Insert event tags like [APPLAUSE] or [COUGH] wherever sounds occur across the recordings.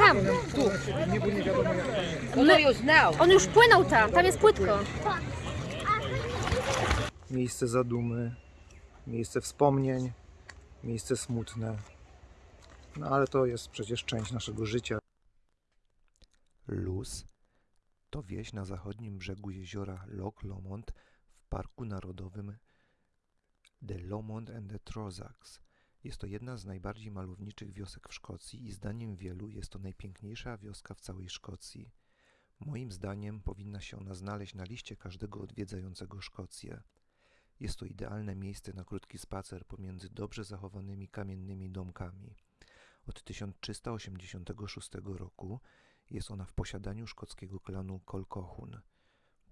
Tam. No już now. On już płynął tam, tam jest płytko. miejsce zadumy, miejsce wspomnień, miejsce smutne. No ale to jest przecież część naszego życia. Luz to wieś na zachodnim brzegu jeziora Loch Lomond w Parku Narodowym The Lomond and the Trossachs. Jest to jedna z najbardziej malowniczych wiosek w Szkocji i zdaniem wielu jest to najpiękniejsza wioska w całej Szkocji. Moim zdaniem powinna się ona znaleźć na liście każdego odwiedzającego Szkocję. Jest to idealne miejsce na krótki spacer pomiędzy dobrze zachowanymi kamiennymi domkami. Od 1386 roku jest ona w posiadaniu szkockiego klanu Colquhoun.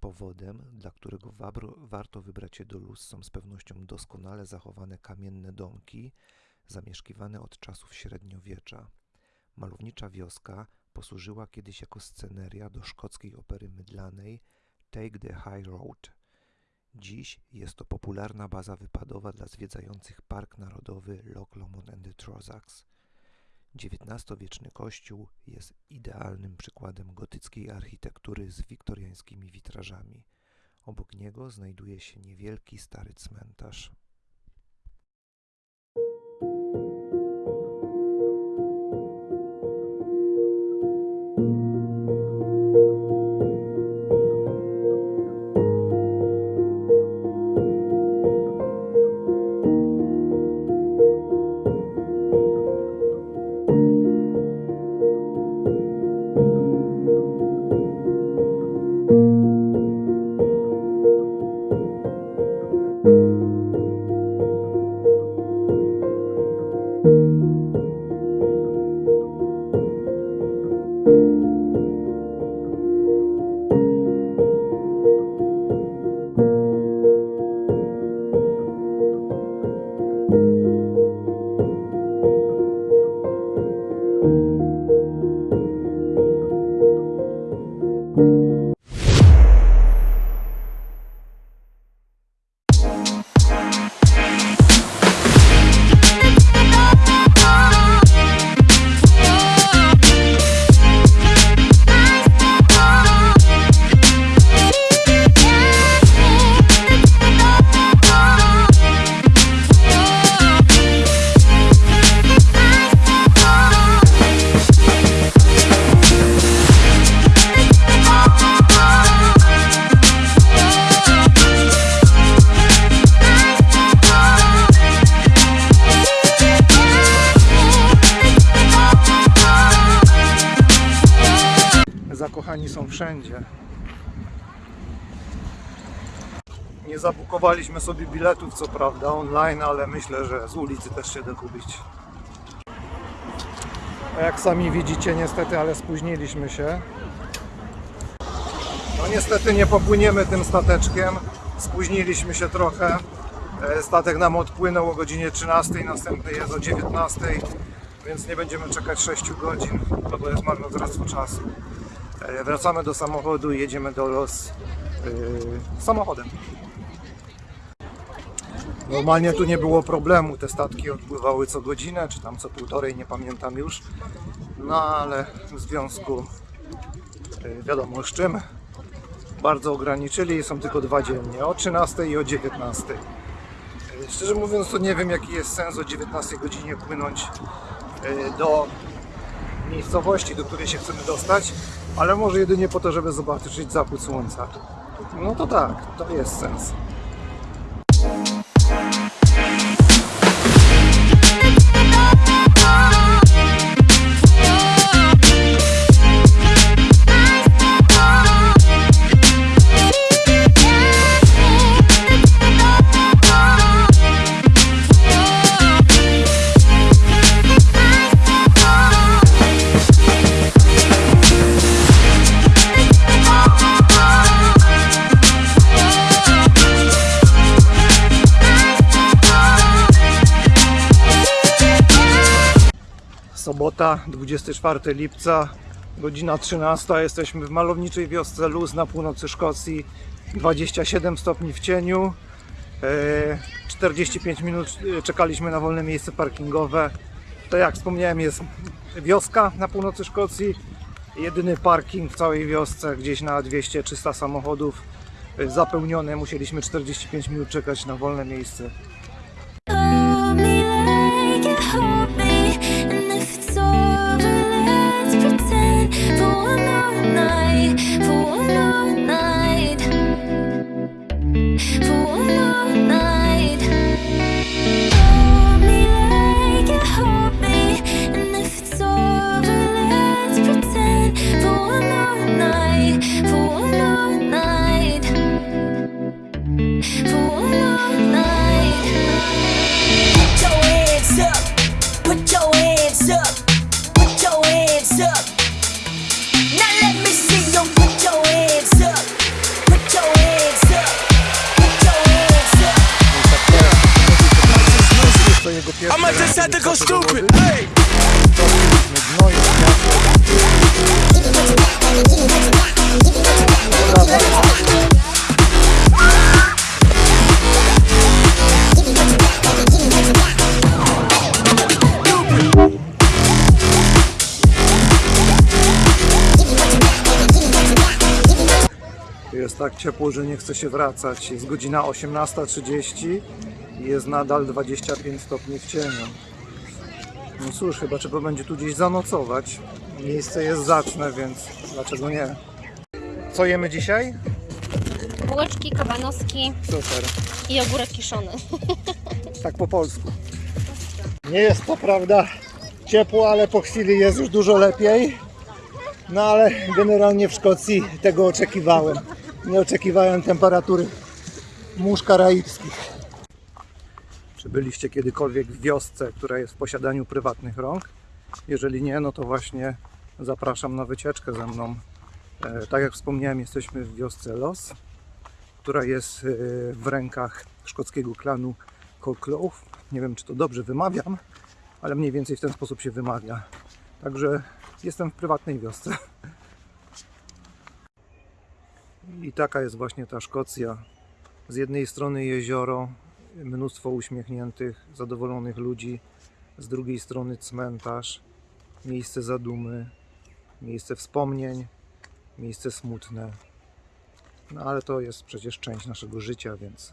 Powodem, dla którego warto wybrać się do Luz, są z pewnością doskonale zachowane kamienne domki, zamieszkiwane od czasów średniowiecza. Malownicza wioska posłużyła kiedyś jako sceneria do szkockiej opery mydlanej Take the High Road. Dziś jest to popularna baza wypadowa dla zwiedzających Park Narodowy Loch Lomond and the Trossachs. XIX-wieczny kościół jest idealnym przykładem gotyckiej architektury z wiktoriańskimi witrażami. Obok niego znajduje się niewielki stary cmentarz. Zakochani są wszędzie. Nie zabukowaliśmy sobie biletów, co prawda, online, ale myślę, że z ulicy też się da kupić. A jak sami widzicie, niestety, ale spóźniliśmy się. No niestety nie popłyniemy tym stateczkiem. Spóźniliśmy się trochę. E, Statek nam odpłynął o godzinie 13, następny jest o 19, więc nie będziemy czekać 6 godzin, bo to jest marnotrawstwo czasu. E, Wracamy do samochodu i jedziemy do Los yy, samochodem. Normalnie tu nie było problemu, te statki odpływały co godzinę, czy tam co półtorej, nie pamiętam już. No ale w związku, yy, wiadomo z czym, bardzo ograniczyli, są tylko dwa dziennie, o 13 i o 19. Yy, Szczerze mówiąc, to nie wiem jaki jest sens o 19 godzinie płynąć do miejscowości, do której się chcemy dostać, ale może jedynie po to, żeby zobaczyć zachód słońca. No to tak, to jest sens. Sobota, 24 lipca, godzina 13. Jesteśmy w malowniczej wiosce Luz na północy Szkocji. 27 stopni w cieniu. E, 45 minut e, czekaliśmy na wolne miejsce parkingowe. To jak wspomniałem jest wioska na północy Szkocji. Jedyny parking w całej wiosce, gdzieś na 200-300 samochodów y, zapełniony. Musieliśmy 45 minut czekać na wolne miejsce. Up. Jest I might just to go stupid. Hey. Tak ciepło, że nie chce się wracać. Jest godzina 18.30 i jest nadal 25 stopni w cieniu. No cóż, chyba trzeba będzie tu gdzieś zanocować. Miejsce jest zacne, więc dlaczego nie? Co jemy dzisiaj? Bułeczki, kabanoski Super. i ogórek kiszony. [LAUGHS] Tak po polsku. Nie jest to prawda ciepło, ale po chwili jest już dużo lepiej. No ale generalnie w Szkocji tego oczekiwałem. Nie oczekiwałem temperatury mórz karaibskich. Czy byliście kiedykolwiek w wiosce, która jest w posiadaniu prywatnych rąk? Jeżeli nie, no to właśnie zapraszam na wycieczkę ze mną. E, tak jak wspomniałem, jesteśmy w wiosce Los, która jest e, w rękach szkockiego klanu Colclough. Nie wiem, czy to dobrze wymawiam, ale mniej więcej w ten sposób się wymawia. Także jestem w prywatnej wiosce. I taka jest właśnie ta Szkocja. Z jednej strony jezioro, mnóstwo uśmiechniętych, zadowolonych ludzi, z drugiej strony cmentarz, miejsce zadumy, miejsce wspomnień, miejsce smutne. No ale to jest przecież część naszego życia, więc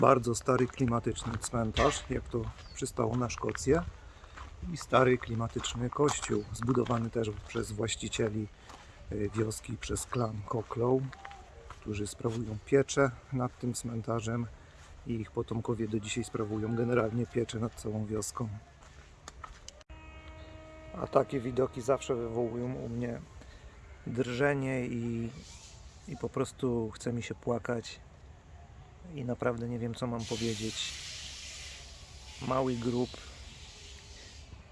bardzo stary klimatyczny cmentarz, jak to przystało na Szkocję i stary klimatyczny kościół, zbudowany też przez właścicieli y, wioski, przez klan Koklow, którzy sprawują pieczę nad tym cmentarzem i ich potomkowie do dzisiaj sprawują generalnie pieczę nad całą wioską. A takie widoki zawsze wywołują u mnie drżenie i, i po prostu chce mi się płakać i naprawdę nie wiem co mam powiedzieć. Mały grób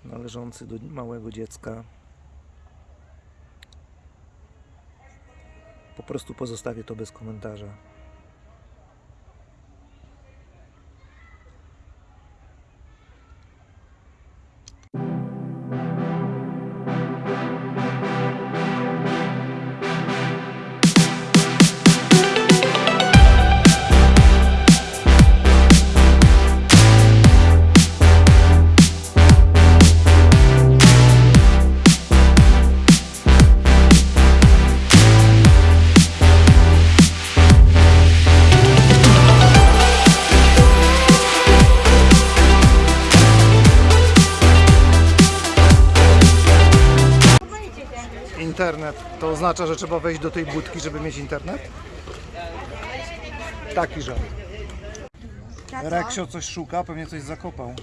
należący do małego dziecka. Po prostu pozostawię to bez komentarza. Oznacza, że trzeba wejść do tej budki, żeby mieć internet? Taki żart. Reksio coś szuka, pewnie coś zakopał.